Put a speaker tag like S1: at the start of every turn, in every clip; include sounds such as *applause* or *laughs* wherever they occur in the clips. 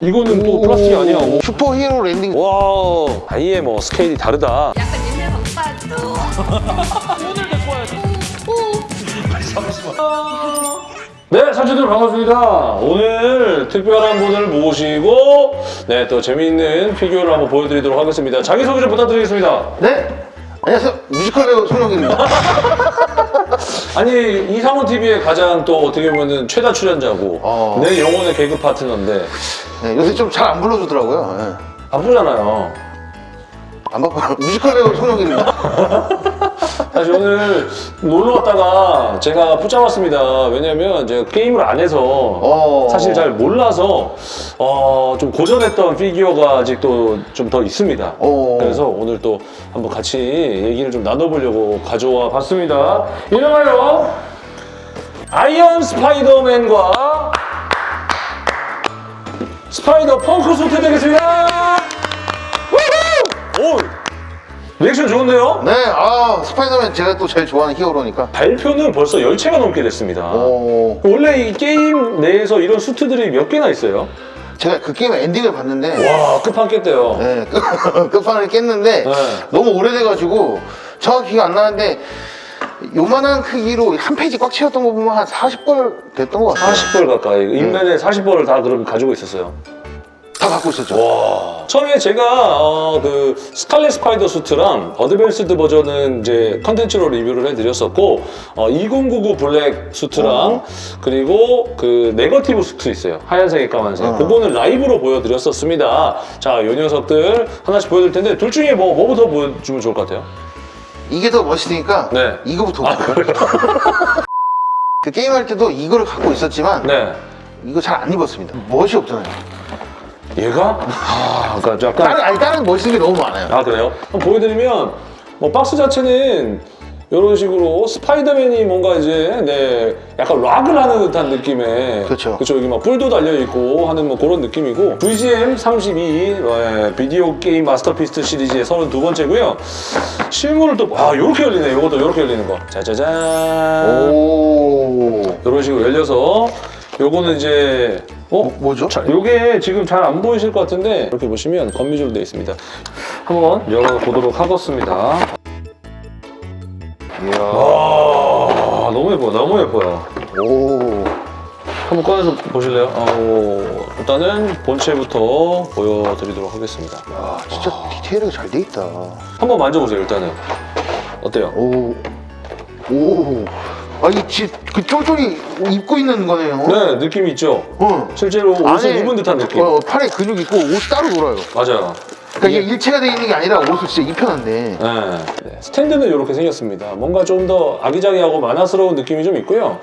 S1: 이거는 또 플라스틱이 아니야. 오.
S2: Superhero landing.
S1: 와, 아예 뭐 스케일이 다르다.
S3: 약간 옛날 방파도
S1: 오늘 데리고 와야지. 네, 사주들 반갑습니다. 오늘 특별한 분을 모시고 네, 또 재미있는 피규어를 한번 보여드리도록 하겠습니다. 자기소개 좀 부탁드리겠습니다.
S2: 네. 안녕하세요. 뮤지컬 배우 손혁입니다. *laughs*
S1: 아니, 이상훈 TV의 가장 또 어떻게 보면 최다 출연자고
S2: 어.
S1: 내 영혼의 개그 파트너인데
S2: 네, 요새 좀 잘 안 불러주더라고요. 네.
S1: 바쁘잖아요.
S2: 안 바빠요. *laughs* 뮤지컬 배우 손혁입니다. *laughs*
S1: 사실 오늘 놀러 왔다가 제가 붙잡았습니다. 왜냐면 제가 게임을 안 해서
S2: 어.
S1: 사실 잘 몰라서 어, 좀 고전했던 피규어가 아직도 좀 더 있습니다.
S2: 어.
S1: 그래서 오늘 또 한번 같이 얘기를 좀 나눠보려고 가져와 봤습니다. 이름하여 아이언 스파이더맨과 스파이더 펑크 수트 되겠습니다. 오, 리액션 좋은데요?
S2: 네, 아 스파이더맨 제가 또 제일 좋아하는 히어로니까.
S1: 발표는 벌써 10체가 넘게 됐습니다.
S2: 어,
S1: 원래 이 게임 내에서 이런 수트들이 몇 개나 있어요?
S2: 제가 그 게임 엔딩을 봤는데,
S1: 와, 끝판 깼대요.
S2: 네, *laughs* 끝- 끝판을 깼는데
S1: 네.
S2: 너무 오래돼가지고 정확히 기억 안 나는데 요만한 크기로 한 페이지 꽉 채웠던 거 보면 한 40벌 됐던 것 같아요.
S1: 40벌 가까이. 인벤에 40벌을 다 그럼 가지고 있었어요.
S2: 다 갖고 있었죠.
S1: 와. 처음에 제가 어, 그 스칼렛 스파이더 수트랑 Advanced 버전은 이제 컨텐츠로 리뷰를 해드렸었고 어, 2099 블랙 수트랑
S2: 어.
S1: 그리고 그 네거티브 수트 있어요. 하얀색, 까만색.
S2: 어.
S1: 그거는 라이브로 보여드렸었습니다. 자, 요 녀석들 하나씩 보여드릴 텐데 둘 중에 뭐, 뭐부터 보여주면 좋을 것 같아요?
S2: 이게 더 멋있으니까
S1: 네.
S2: 이거부터
S1: 아. *laughs*
S2: 그 게임할 때도 이거를 갖고 있었지만
S1: 네.
S2: 이거 잘 안 입었습니다. 멋이 없잖아요.
S1: 얘가? 아, 그러니까 약간
S2: 다른 아니 다른 멋있는 게 너무 많아요.
S1: 아 그래요? 한번 보여드리면 뭐 박스 자체는 이런 식으로 스파이더맨이 뭔가 이제 네 약간 락을 하는 듯한 느낌의
S2: 그쵸.
S1: 그쵸 여기 막 뿔도 달려 있고 하는 뭐 그런 느낌이고 VGM 32 네, 비디오 게임 Masterpiece 시리즈의 32번째고요 실물을 또아 요렇게 열리네 요것도 요렇게 열리는 거 짜자잔
S2: 오.
S1: 이런 식으로 열려서 요거는 이제 어?
S2: 뭐 죠?
S1: 자, 요게 지금 잘 안 보이실 것 같은데 이렇게 보시면 건미줄로 되어 있습니다. 한번 열어보도록 하겠습니다.
S2: 이야.
S1: 와, 너무 예뻐요. 너무 예뻐요.
S2: 오.
S1: 한번 꺼내서 보실래요? 어, 일단은 본체부터 보여드리도록 하겠습니다.
S2: 야, 진짜 디테일하게 잘 돼 있다.
S1: 한번 만져보세요, 일단은. 어때요?
S2: 오. 오. 아, 이그 쫄쫄이 입고 있는 거네요.
S1: 네, 느낌이 있죠?
S2: 어.
S1: 실제로 옷을 입은 듯한 느낌.
S2: 어, 팔에 근육 있고 옷 따로 놀아요.
S1: 맞아요.
S2: 그러니까 이게 일체가 돼 있는 게 아니라 옷을 진짜 입혀놨네.
S1: 네. 네, 스탠드는 이렇게 생겼습니다. 뭔가 좀 더 아기자기하고 만화스러운 느낌이 좀 있고요.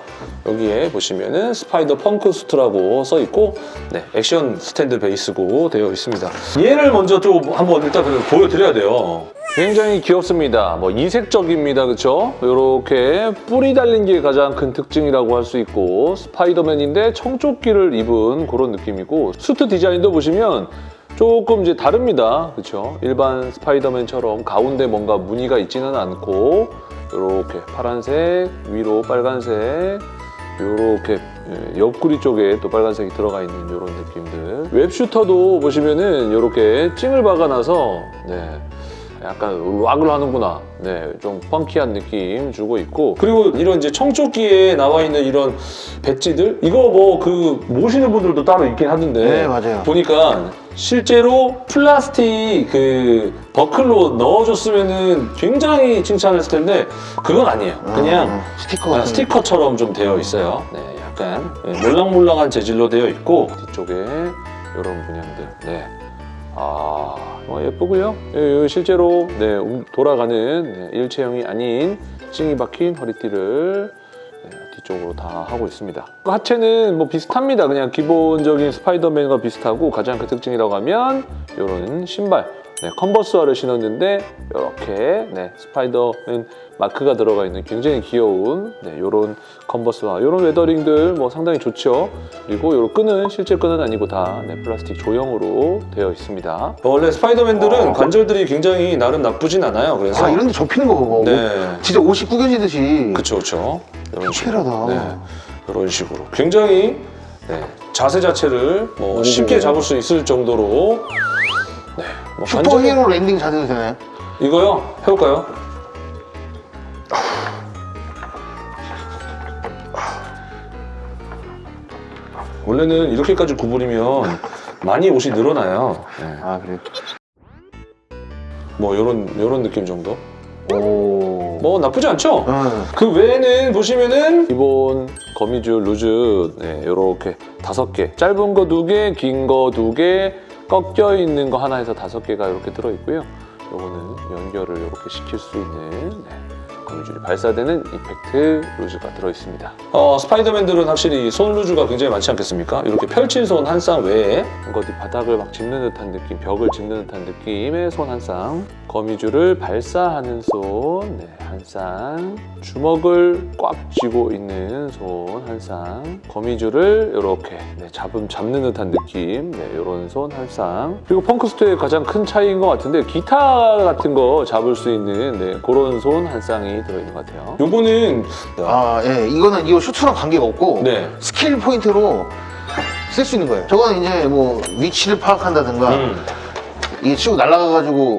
S1: 여기에 보시면은 스파이더 펑크 수트라고 써 있고 네, 액션 스탠드 베이스고 되어 있습니다. 얘를 먼저 좀 한번 일단 보여드려야 돼요. 굉장히 귀엽습니다. 뭐 이색적입니다. 그렇죠? 이렇게 뿔이 달린 게 가장 큰 특징이라고 할 수 있고 스파이더맨인데 청조끼를 입은 그런 느낌이고 수트 디자인도 보시면 조금 이제 다릅니다. 그렇죠? 일반 스파이더맨처럼 가운데 뭔가 무늬가 있지는 않고 이렇게 파란색, 위로 빨간색, 이렇게 옆구리 쪽에 또 빨간색이 들어가 있는 이런 느낌들. 웹슈터도 보시면은 이렇게 찡을 박아놔서 네. 약간 락을 하는구나. 네, 좀 펑키한 느낌 주고 있고 그리고 이런 이제 청조끼에 나와 있는 이런 배지들 이거 뭐 그 모시는 분들도 따로 있긴 하던데
S2: 네, 맞아요.
S1: 보니까 실제로 플라스틱 그 버클로 넣어줬으면은 굉장히 칭찬했을 텐데 그건 아니에요. 그냥
S2: 음, 스티커
S1: 아,
S2: 같은
S1: 스티커처럼 좀 되어 있어요. 네, 약간 네, 몰랑몰랑한 재질로 되어 있고 뒤쪽에 이런 문양들. 네. 아, 뭐 예쁘고요. 예, 예, 실제로 네, 움- 돌아가는 네, 일체형이 아닌 찡이 박힌 허리띠를 네, 뒤쪽으로 다 하고 있습니다. 그 하체는 뭐 비슷합니다. 그냥 기본적인 스파이더맨과 비슷하고 가장 큰 특징이라고 하면 이런 신발. 네, 컨버스화를 신었는데 이렇게 네, 스파이더맨 마크가 들어가 있는 굉장히 귀여운 네, 이런 컨버스화, 이런 weathering들 뭐 상당히 좋죠. 그리고 이런 끈은 실제 끈은 아니고 다 네, 플라스틱 조형으로 되어 있습니다. 원래 스파이더맨들은
S2: 어.
S1: 관절들이 굉장히 나름 나쁘진 않아요. 그래서
S2: 아, 이런 데 접히는 거 봐봐.
S1: 네,
S2: 진짜 옷이 구겨지듯이.
S1: 그쵸 그쵸. 이런 식으로. 네, 이런 식으로 굉장히 네, 자세 자체를 뭐
S2: 오.
S1: 쉽게 잡을 수 있을 정도로 네, 뭐 관절은-
S2: superhero landing 자세도 되나요?
S1: 이거요? 해볼까요? 원래는 이렇게까지 구부리면 많이 옷이 늘어나요. 네.
S2: 아 그래요?
S1: 뭐 이런 이런 느낌 정도.
S2: 오.
S1: 뭐 나쁘지 않죠?
S2: 어.
S1: 그 외에는 보시면은 기본 거미줄 루즈 네, 이렇게 다섯 개 짧은 거 두 개, 긴 거 두 개, 꺾여 있는 거 하나에서 다섯 개가 이렇게 들어 있고요. 요거는 연결을 이렇게 시킬 수 있는 네, 거미줄이 발사되는 이펙트 루즈가 들어 있습니다. 어, 스파이더맨들은 확실히 손 루즈가 굉장히 많지 않겠습니까? 이렇게 쌍손한 쌍 외에 어디 바닥을 막 짚는 듯한 느낌, 벽을 짚는 듯한 느낌의 손 한 쌍, 거미줄을 발사하는 손, 네, 한 쌍, 주먹을 꽉 쥐고 있는 손 한 쌍, 거미줄을 이렇게 네, 잡음 잡는 듯한 느낌, 네, 이런 손 한 쌍. 그리고 펑크 수트의 가장 큰 차이인 것 같은데 기타 같은 거 잡을 수 있는 네, 그런 손 한 쌍이 들어있는 것 같아요. 요거는
S2: 아, 예. 이거는 이거 슈트랑 관계가 없고
S1: 네.
S2: skill point로 쓸 수 있는 거예요. 저거는 이제 뭐 위치를 파악한다든가
S1: 음,
S2: 이게 치고 날아가가지고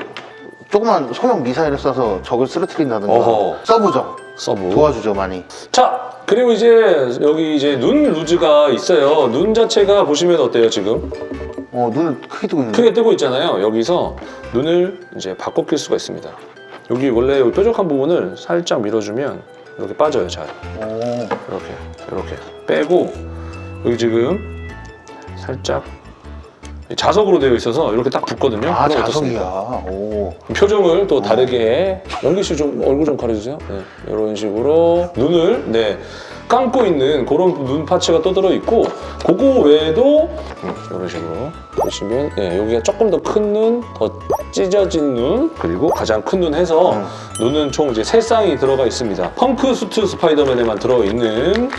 S2: 조그만 소형 미사일을 쏴서 적을 쓰러뜨린다든가
S1: 어허.
S2: 서브죠.
S1: 서브.
S2: 도와주죠 많이.
S1: 자, 그리고 이제 여기 이제 눈 loose가 있어요. 눈 자체가 보시면 어때요, 지금?
S2: 어 눈을 크게 뜨고 있는데.
S1: 크게 뜨고 있잖아요. 여기서 눈을 이제 바꿔 낄 수가 있습니다. 여기 원래 여기 뾰족한 부분을 살짝 밀어주면 이렇게 빠져요, 잘.
S2: 오.
S1: 이렇게, 이렇게 빼고 여기 지금 살짝 자석으로 되어 있어서 이렇게 딱 붙거든요.
S2: 아 자석이야.
S1: 표정을 또 다르게 연기 씨 좀 얼굴 좀 가려주세요. 네, 이런 식으로 눈을 네 감고 있는 그런 눈 파츠가 떠들어 있고 그거 외에도 음, 이런 식으로 보시면 네, 여기가 조금 더 큰 눈, 더 찢어진 눈 그리고 가장 큰 눈 해서
S2: 음.
S1: 눈은 총 이제 세 쌍이 들어가 있습니다. 펑크 수트 스파이더맨에만 들어 있는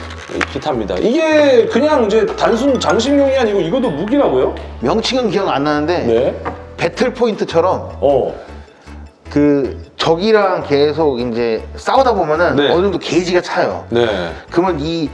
S1: 기타입니다. 이게 그냥 이제 단순 장식용이 아니고 이것도 무기라고요?
S2: 명칭은 기억 안 나는데
S1: 네.
S2: 배틀 포인트처럼
S1: 어.
S2: 그 적이랑 계속 이제 싸우다 보면은
S1: 네.
S2: 어느 정도 게이지가 차요.
S1: 네.
S2: 그러면 이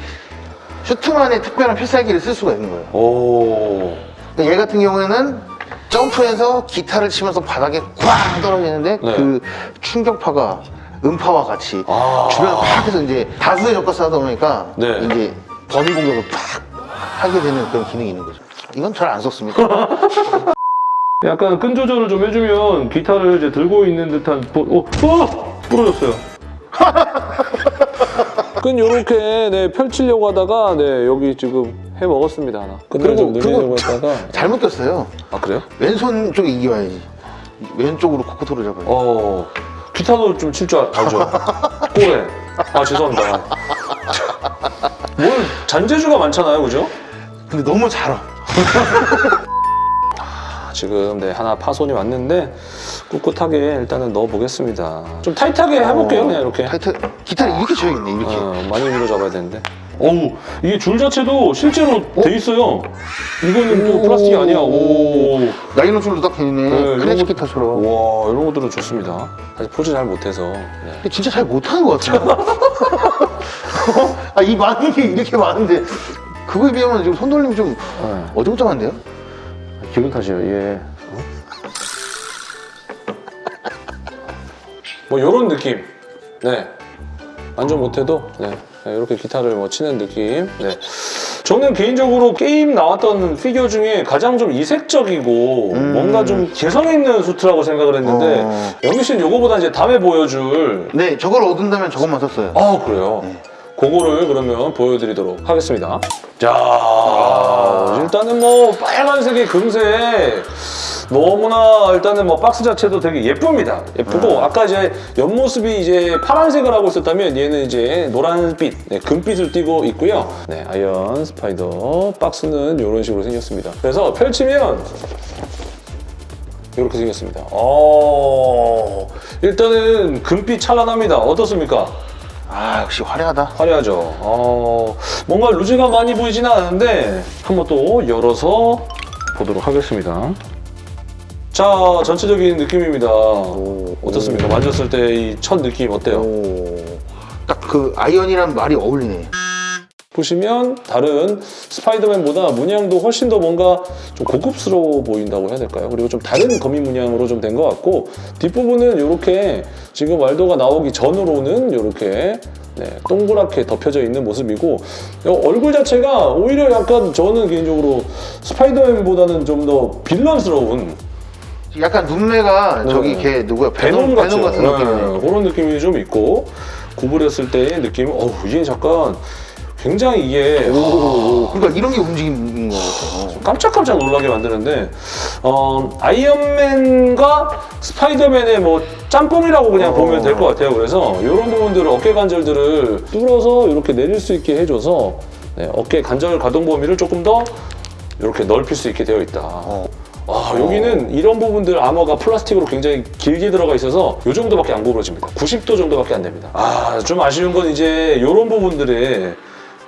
S2: 슈트만의 특별한 필살기를 쓸 수가 있는 거예요.
S1: 오.
S2: 그러니까 얘 같은 경우에는 점프해서 기타를 치면서 바닥에 꽝 떨어지는데
S1: 네.
S2: 그 충격파가 음파와 같이
S1: 아.
S2: 주변을 팍 해서 이제 다수의 적과 싸우다 보니까
S1: 네.
S2: 이제 범위 공격을 팍 하게 되는 그런 기능이 있는 거죠. 이건 잘 안 썼습니다. *laughs*
S1: 약간 끈 조절을 좀 해주면 기타를 이제 들고 있는 듯한 보... 어, 어! 부러졌어요. *laughs* 끈 요렇게 네, 펼치려고 하다가 네, 여기 지금 해 먹었습니다 하나. 끈을
S2: 그리고-
S1: 좀
S2: 늘리려고
S1: 했다가 *laughs*
S2: 잘못 꼈어요.
S1: 아 그래요?
S2: 왼손 쪽에 이겨야지. 왼쪽으로 코코토를 잡아요.
S1: 어 기타도 좀 칠 줄 알죠? *laughs* 꼬레. 아 죄송합니다. 뭘 잔재주가 많잖아요, 그죠?
S2: 근데 너무 잘 와.
S1: 아, 지금 네 하나 파손이 왔는데 꿋꿋하게 일단은 넣어 보겠습니다. 좀 타이트하게 해볼게요, 그냥 이렇게.
S2: 타이트, 기타를 이렇게 쳐야겠네, 이렇게.
S1: 어, 많이 밀어 잡아야 되는데. 어우, 이게 줄 자체도 실제로 돼 있어요. 이거는 또
S2: 오.
S1: 플라스틱이 아니야. 오.
S2: 나이론 줄도 딱 되네.
S1: 네,
S2: 클래식 기타처럼.
S1: 와, 이런 것들은 좋습니다. 사실 포즈 잘 못해서. 네.
S2: 근데 진짜 잘 못하는 것 같아요. *laughs* 아, 이 많은 게 이렇게 많은데 그거에 비하면 지금 손돌림이 좀
S1: 네.
S2: 어정쩡한데요?
S1: 기분 탓이에요, 예. 뭐, 요런 느낌. 네. 완전 못해도, 네. 네, 이렇게 기타를 뭐 치는 느낌. 네. 저는 개인적으로 게임 나왔던 피규어 중에 가장 좀 이색적이고
S2: 음.
S1: 뭔가 좀 개성 있는 수트라고 생각을 했는데
S2: 어.
S1: 영미 씨는 요거보다 이제 다음에 보여줄
S2: 네, 저걸 얻은다면 저것만 썼어요.
S1: 아 그래요?
S2: 네.
S1: 그거를 그러면 보여드리도록 하겠습니다. 자, 일단은 뭐 빨간색이 금색 너무나 일단은 뭐 박스 자체도 되게 예쁩니다. 예쁘고 아 까 이제 옆모습이 이제 파란색을 하고 있었다면 얘는 이제 노란빛, 네, 금빛을 띠고 있고요. 네, 아이언 스파이더 박스는 이런 식으로 생겼습니다. 그래서 펼치면 이렇게 생겼습니다. 어, 일단은 금빛 찬란합니다. 어떻습니까?
S2: 아, 역시 화려하다.
S1: 화려하죠. 어, 뭔가 loose가 많이 보이지는 않은데 한번 또 열어서 보도록 하겠습니다. 자, 전체적인 느낌입니다. 어떻습니까? 만졌을 때 이 첫 느낌 어때요?
S2: 딱 그 아이언이란 말이 어울리네.
S1: 보시면 다른 스파이더맨보다 문양도 훨씬 더 뭔가 좀 고급스러워 보인다고 해야 될까요? 그리고 좀 다른 거미 문양으로 좀 된 것 같고 뒷부분은 이렇게 지금 왈도가 나오기 전으로는 이렇게 네, 동그랗게 덮여져 있는 모습이고 어, 얼굴 자체가 오히려 약간 저는 개인적으로 스파이더맨보다는 좀 더 빌런스러운
S2: 약간 눈매가 저기
S1: 네.
S2: 걔 누구야?
S1: 베놈
S2: 베놈, 같은
S1: 네,
S2: 느낌이네.
S1: 그런 느낌이 좀 있고 구부렸을 때의 느낌 어우 이게 잠깐 굉장히 이게
S2: 오, 그러니까 이런 게 움직이는 거 같아요.
S1: 깜짝깜짝 놀라게 만드는데 어, 아이언맨과 스파이더맨의 뭐 짬뽕이라고 그냥
S2: 어.
S1: 보면 될 것 같아요. 그래서 이런 부분들을 어깨 관절들을 뚫어서 이렇게 내릴 수 있게 해줘서 네, 어깨 관절 가동 범위를 조금 더 이렇게 넓힐 수 있게 되어 있다.
S2: 어.
S1: 아, 여기는 이런 부분들 아머가 플라스틱으로 굉장히 길게 들어가 있어서 이 정도밖에 안 구부러집니다. 90도 정도밖에 안 됩니다. 아, 좀 아쉬운 건 이제 이런 부분들에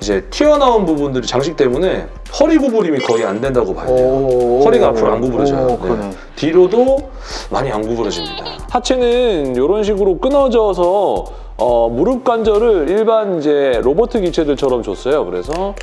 S1: 이제 튀어나온 부분들이 장식 때문에 허리 구부림이 거의 안 된다고 봐야 돼요.
S2: 오,
S1: 허리가 앞으로 안 구부러져요.
S2: 네.
S1: 뒤로도 많이 안 구부러집니다. 하체는 이런 식으로 끊어져서 어, 무릎 관절을 일반 이제 로봇 기체들처럼 줬어요. 그래서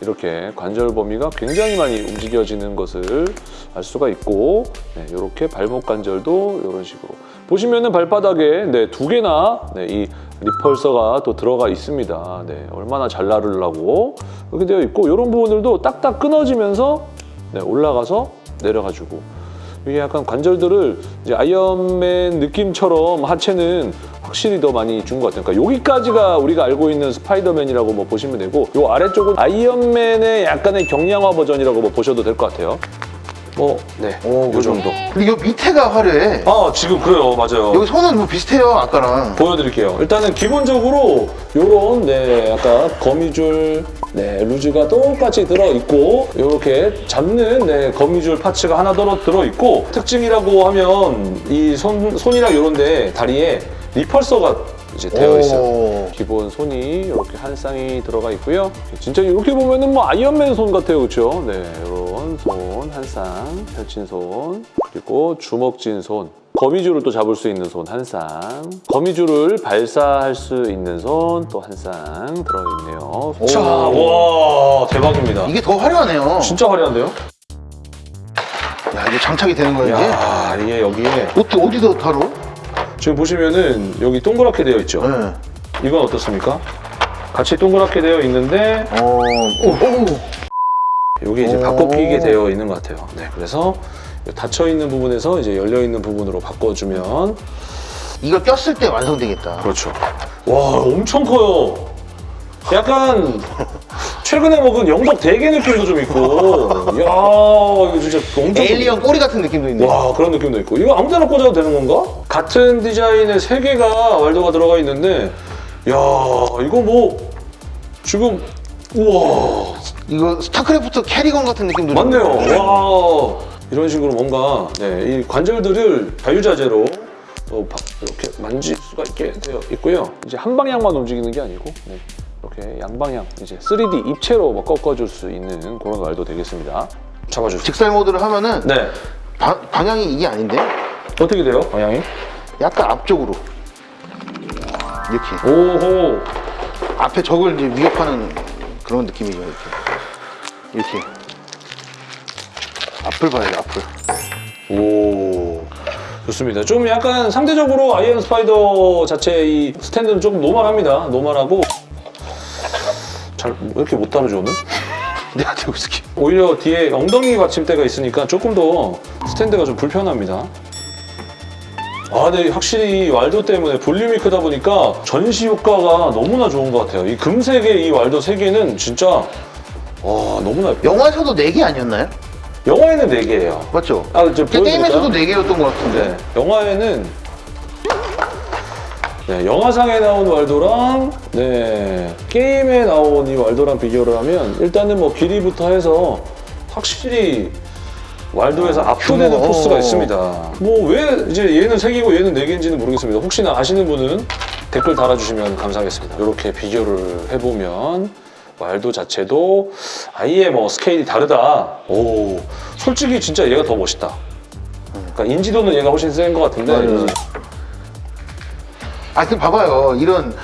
S1: 이렇게 관절 범위가 굉장히 많이 움직여지는 것을 알 수가 있고 네, 이렇게 발목 관절도 이런 식으로 보시면은 발바닥에 네, 두 개나 네, 이 리펄서가 또 들어가 있습니다. 네, 얼마나 잘 나르려고 이렇게 되어 있고 이런 부분들도 딱딱 끊어지면서 네, 올라가서 내려가지고 이게 약간 관절들을 이제 아이언맨 느낌처럼 하체는 확실히 더 많이 준 것 같아요. 그러니까 여기까지가 우리가 알고 있는 스파이더맨이라고 뭐 보시면 되고 요 아래쪽은 아이언맨의 약간의 경량화 버전이라고 뭐 보셔도 될 것 같아요. 뭐, 네,
S2: 오,
S1: 요 정도.
S2: 근데 이 밑에가 화려해.
S1: 아, 지금 그래요. 맞아요.
S2: 여기 손은 뭐 비슷해요, 아까랑.
S1: 보여드릴게요. 일단은 기본적으로 요런 네 아까 거미줄 네 loose가 똑같이 들어 있고 이렇게 잡는 네 거미줄 parts가 하나 더 들어 있고 특징이라고 하면 이 손 손이랑 요런데 다리에 리펄서가 이제 되어 있어요.
S2: 오.
S1: 기본 손이 이렇게 한 쌍이 들어가 있고요. 진짜 이렇게 보면은 뭐 아이언맨 손 같아요, 그렇죠? 네, 이런 손 한 쌍, 펼친 손, 그리고 주먹진 손. 거미줄을 또 잡을 수 있는 손 한 쌍, 거미줄을 발사할 수 있는 손 또 한 쌍 들어있네요.
S2: 오.
S1: 자, 와 대박입니다.
S2: 이게 더 화려하네요.
S1: 진짜 화려한데요?
S2: 야, 이게 장착이 되는 거야, 이게?
S1: 야 이게 여기에
S2: 어디, 어디서 다뤄?
S1: 지금 보시면은 여기 동그랗게 되어 있죠.
S2: 네.
S1: 이건 어떻습니까? 같이 동그랗게 되어 있는데
S2: 어, 오, 오.
S1: 여기 이제
S2: 오.
S1: 바꿔 끼게 되어 있는 것 같아요. 네, 그래서 닫혀 있는 부분에서 이제 열려 있는 부분으로 바꿔주면
S2: 이거 꼈을 때 완성되겠다.
S1: 그렇죠. 와, 엄청 커요. 약간 최근에 먹은 영덕 대게 느낌도 좀 있고, 이야, 이거 진짜 엄청
S2: 에일리언 꼬리 같은 느낌도 있네.
S1: 와 그런 느낌도 있고 이거 아무 데나 꽂아도 되는 건가? 같은 디자인의 세 개가 waldo가 들어가 있는데 야 이거 뭐 지금 우와
S2: 이거 스타크래프트 케리건 같은 느낌도
S1: 맞네요.
S2: 있네.
S1: 와 이런 식으로 뭔가 네, 이 관절들을 자유자재로 어, 바- 이렇게 만질 수가 있게 되어 있고요. 이제 한 방향만 움직이는 게 아니고 네, 이렇게 양방향 이제 3D 입체로 뭐 꺾어줄 수 있는 그런 말도 되겠습니다. 잡아주세요.
S2: 즉살 모드를 하면은
S1: 네
S2: 바- 방향이 이게 아닌데?
S1: 어떻게 돼요 방향이?
S2: 약간 앞쪽으로 이렇게
S1: 오호
S2: 앞에 적을 이제 위협하는 그런 느낌이죠 이렇게 이렇게 앞을 봐야 돼 앞을
S1: 오 좋습니다. 좀 약간 상대적으로 아이언 스파이더 자체 이 스탠드는 조금 normal합니다. normal하고 잘 왜 이렇게 못 다루지 오늘? *laughs*
S2: 내가 들고 있을게
S1: 오히려 뒤에 엉덩이 받침대가 있으니까 조금 더 스탠드가 좀 불편합니다. 아, 근데 확실히 이 왈도 때문에 볼륨이 크다 보니까 전시 효과가 너무나 좋은 것 같아요. 이 금색의 이 왈도 세 개는 진짜 와 너무나 예뻐요.
S2: 영화에서도 4개 아니었나요?
S1: 영화에는 4개예요.
S2: 맞죠?
S1: 아,
S2: 저그 게임에서도
S1: 보여드릴까요?
S2: 4개였던 것 같은데
S1: 네, 영화에는 네, 영화상에 나온 왈도랑 네, 게임에 나온 이 왈도랑 비교를 하면 일단은 뭐 길이부터 해서 확실히 왈도에서
S2: 아,
S1: 압도되는 포스가
S2: 어.
S1: 있습니다. 뭐 왜 이제 얘는 3개고 얘는 4개인지는 모르겠습니다. 혹시나 아시는 분은 댓글 달아주시면 감사하겠습니다. 이렇게 비교를 해보면 왈도 자체도 아예 뭐 스케일이 다르다. 오, 솔직히 진짜 얘가 더 멋있다. 그러니까 인지도는 얘가 훨씬 센 것 같은데
S2: 맞아요. 아, 그 봐봐요. 이런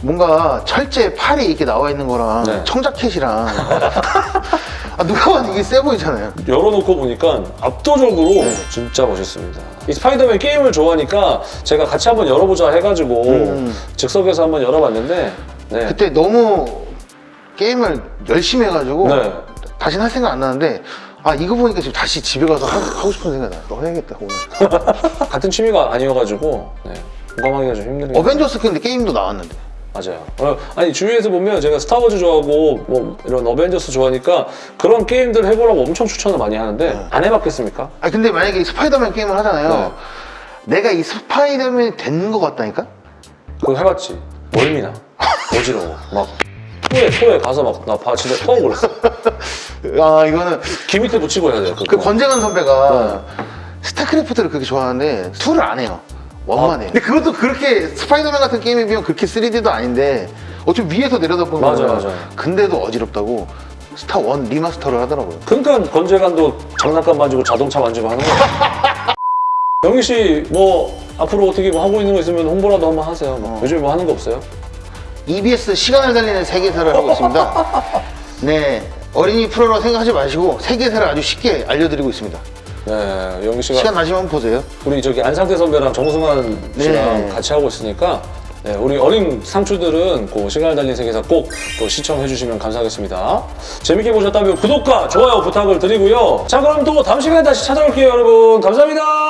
S2: 뭔가 철제 팔이 이렇게 나와 있는 거랑
S1: 네.
S2: 청자켓이랑 *laughs* 아, 누가 봐도 이게 세 보이잖아요.
S1: 열어놓고 보니까 압도적으로
S2: 네.
S1: 진짜 멋있습니다. 이 스파이더맨 게임을 좋아하니까 제가 같이 한번 열어보자 해가지고
S2: 음.
S1: 즉석에서 한번 열어봤는데 네.
S2: 그때 너무 게임을 열심히 해가지고
S1: 네.
S2: 다시는 할 생각 안 나는데 아 이거 보니까 지금 다시 집에 가서 하, 하고 싶은 생각이 나요. 너 해야겠다 오늘. *laughs*
S1: 같은 취미가 아니어가지고 네. 공감하기가 좀 힘든 게
S2: 어벤져스 근데 게임도 나왔는데.
S1: 맞아요. 어, 아니 주위에서 보면 제가 스타워즈 좋아하고 뭐 이런 어벤져스 좋아하니까 그런 게임들 해보라고 엄청 추천을 많이 하는데
S2: 네.
S1: 안 해봤겠습니까?
S2: 아 근데 만약에 이 스파이더맨 게임을 하잖아요.
S1: 네.
S2: 내가 이 스파이더맨이 된것 같다니까?
S1: 그거 해봤지. 멀미나. *laughs* 어지러워. 막 토에 토에 가서 막나봐 진짜 토하고 그랬어. *laughs*
S2: 아 이거는
S1: 귀 밑에 붙이고 해야 돼. 그거.
S2: 그 권재관 선배가 스타크래프트를 그렇게 좋아하는데 2를 안 해요. one만
S1: 아.
S2: 해. 근데 그것도 그렇게 스파이더맨 같은 게임에 비하면 그렇게 3D도 아닌데 어차피 위에서 내려다보면
S1: 맞아, 맞아.
S2: 근데도 어지럽다고 스타 one remaster를 하더라고요.
S1: 그러니까 권재관도 장난감 만지고 자동차 만지고 하는 거야. *laughs* 영희 씨 뭐 앞으로 어떻게 뭐 하고 있는 거 있으면 홍보라도 한번 하세요. 뭐
S2: 어.
S1: 요즘 뭐 하는 거 없어요?
S2: EBS 시간을 달리는 세계사를 하고 있습니다. 네. 어린이 프로라고 생각하지 마시고 세계사를 아주 쉽게 알려드리고 있습니다.
S1: 네, 영희 씨가
S2: 시간 나시면 보세요.
S1: 우리 저기 안상태 선배랑 정승환 씨랑
S2: 네.
S1: 같이 하고 있으니까 네, 우리 어린 상추들은 그 시간을 달린 세계사 꼭 또 시청해 주시면 감사하겠습니다. 재밌게 보셨다면 구독과 좋아요 부탁을 드리고요. 자 그럼 또 다음 시간에 다시 찾아올게요 여러분. 감사합니다.